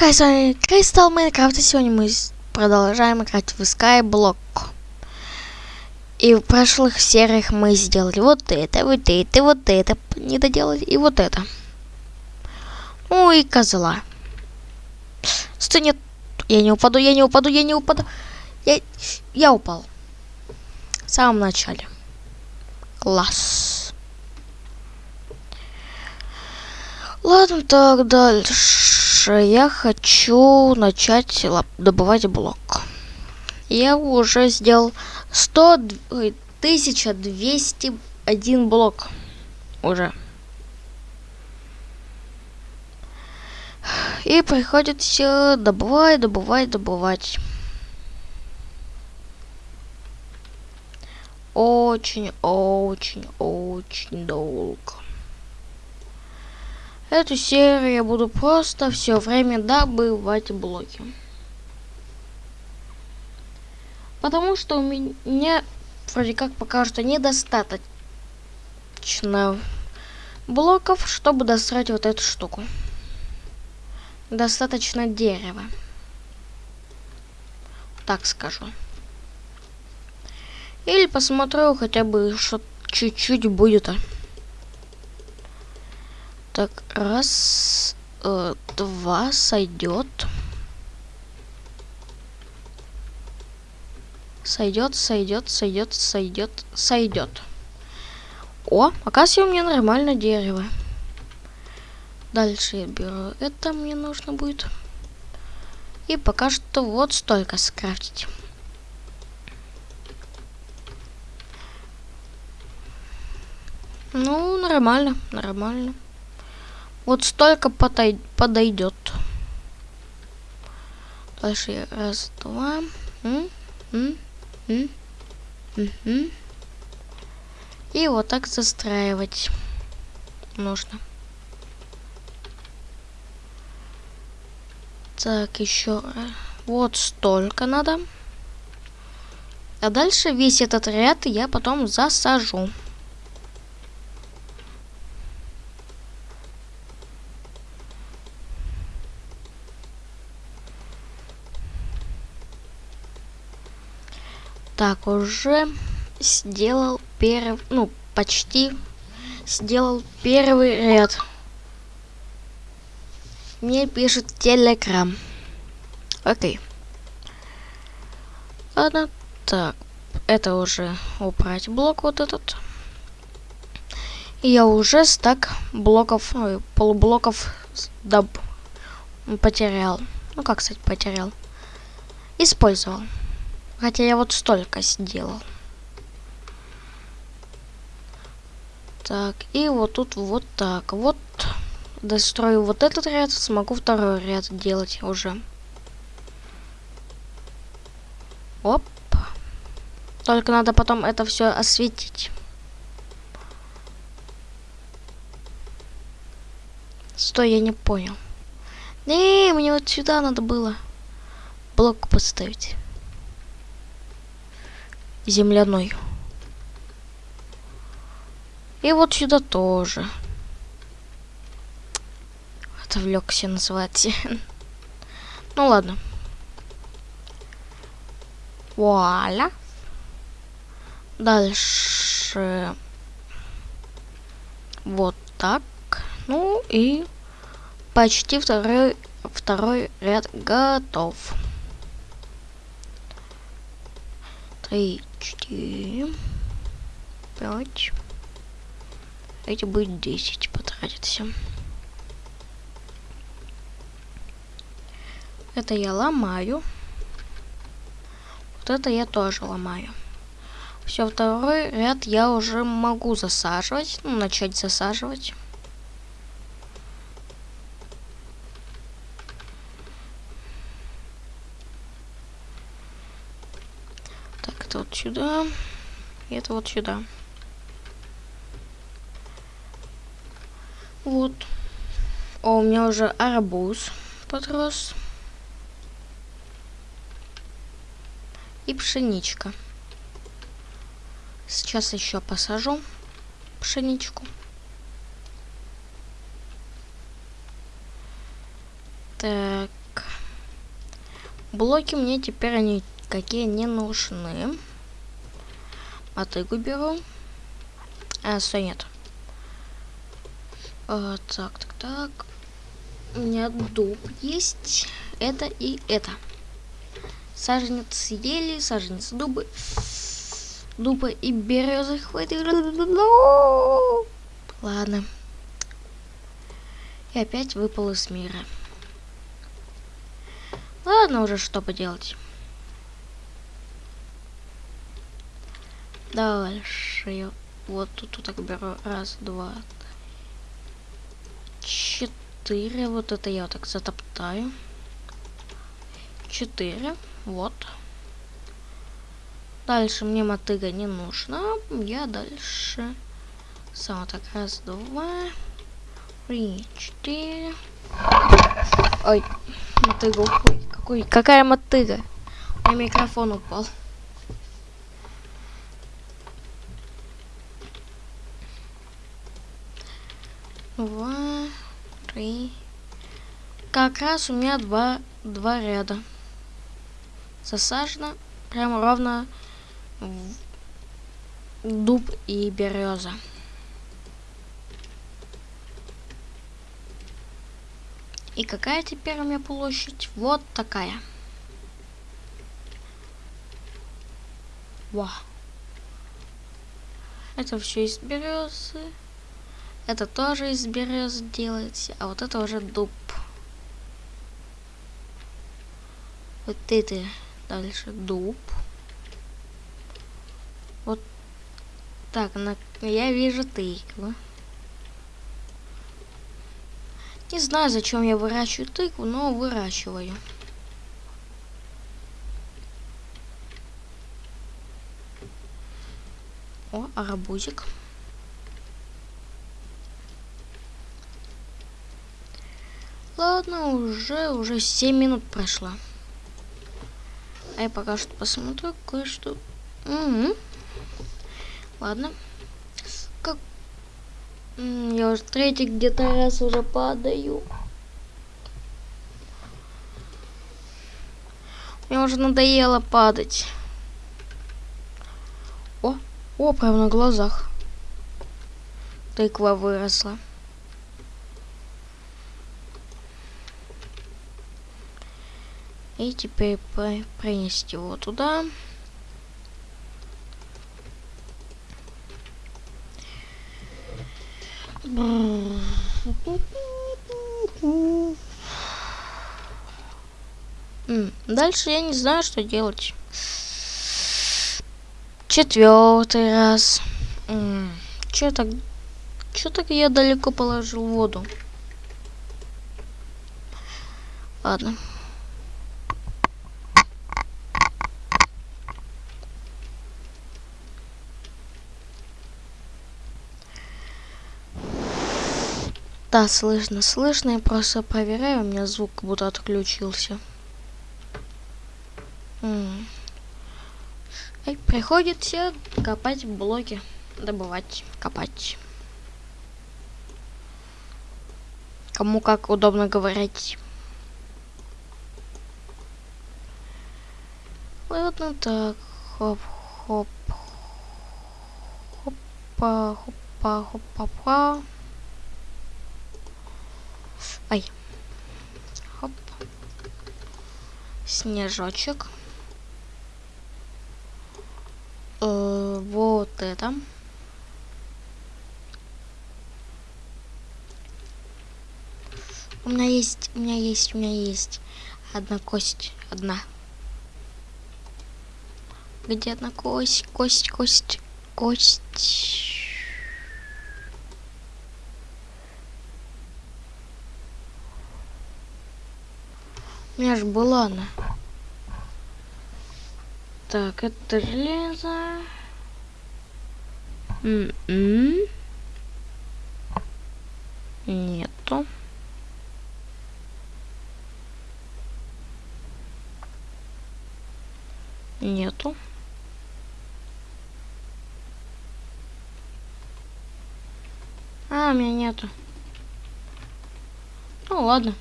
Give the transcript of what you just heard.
Хай, с вами Кристал Майнкрафт, и сегодня мы продолжаем играть в Skyblock. И в прошлых сериях мы сделали вот это, вот это, вот это, не доделали, и вот это. Ну и козла. Стой, нет, я не упаду, я не упаду, я не упаду. Я, я упал. В самом начале. Класс. Ладно, так дальше я хочу начать добывать блок. Я уже сделал 100, 1201 блок уже. И приходится добывать, добывать, добывать. Очень, очень, очень долго. Эту серию я буду просто все время добывать блоки. Потому что у меня вроде как пока что недостаточно блоков, чтобы достроить вот эту штуку. Достаточно дерева. Так скажу. Или посмотрю хотя бы, что чуть-чуть будет. -то. Так, раз, э, два, сойдет. Сойдет, сойдет, сойдет, сойдет, сойдет. О, оказывается, у меня нормально дерево. Дальше я беру это, мне нужно будет. И пока что вот столько скрафтить. Ну, нормально, нормально. Вот столько подойдет. Дальше раз, два. И вот так застраивать нужно. Так, еще вот столько надо. А дальше весь этот ряд я потом засажу. Так, уже сделал первый, ну, почти сделал первый ряд. Мне пишет телеграм. Окей. Ладно, так, это уже убрать блок вот этот. я уже стак блоков, ой, полублоков доб потерял. Ну как, кстати, потерял. Использовал. Хотя я вот столько сделал. Так, и вот тут вот так. Вот дострою вот этот ряд, смогу второй ряд делать уже. Оп. Только надо потом это все осветить. Стой, я не понял. Не, мне вот сюда надо было блок поставить земляной. И вот сюда тоже. Отвлекся называется. ну ладно. Вуаля. Дальше. Вот так. Ну и почти второй, второй ряд готов. Три, четыре, пять. Эти будет десять потратится. Это я ломаю. Вот это я тоже ломаю. Все, второй ряд я уже могу засаживать. Ну, начать засаживать. это вот сюда. И это вот сюда. Вот. О, у меня уже арбуз подрос. И пшеничка. Сейчас еще посажу пшеничку. Так. Блоки мне теперь они какие не нужны. Мотыгу беру. А, стой, нет. А, так, так, так. У меня дуб есть. Это и это. Саженец ели, саженец дубы. Дуба и березы хватит. Ладно. И опять выпал из мира. Ладно уже, что поделать. Дальше вот тут вот так беру. Раз, два, четыре. Вот это я вот так затоптаю. Четыре. Вот. Дальше мне мотыга не нужна. Я дальше... Сам так, раз, два, три, четыре. Ой, мотыга, ой, какой, какая мотыга? Меня микрофон упал. Два, три. Как раз у меня два, два ряда. Засажено прямо ровно дуб и береза. И какая теперь у меня площадь? Вот такая. Во. Это все из березы. Это тоже из берез делается. А вот это уже дуб. Вот это дальше дуб. Вот так, на... я вижу тыкву. Не знаю, зачем я выращиваю тыкву, но выращиваю. О, арбузик. Ладно, уже, уже 7 минут прошло. А я пока что посмотрю кое-что. Угу. Ладно. Я уже третий где-то раз уже падаю. Мне уже надоело падать. О, о, прямо на глазах. Тыква выросла. И теперь принести его туда. Дальше я не знаю, что делать. Четвертый раз. Че так? Че так я далеко положил воду? Ладно. Да, слышно, слышно. Я просто проверяю, у меня звук как будто отключился. М -м. приходится копать блоки, добывать, копать. Кому как удобно говорить. Ладно, так, хоп, хоп, хопа, хопа, хопа, хопа. Ай. Хоп. Снежочек. Э, вот это. У меня есть, у меня есть, у меня есть одна кость, одна. Где одна кость, кость, кость, кость. У меня же была она. Так, это железо. М -м Нету. Нету. А, у меня нету. Ну ладно.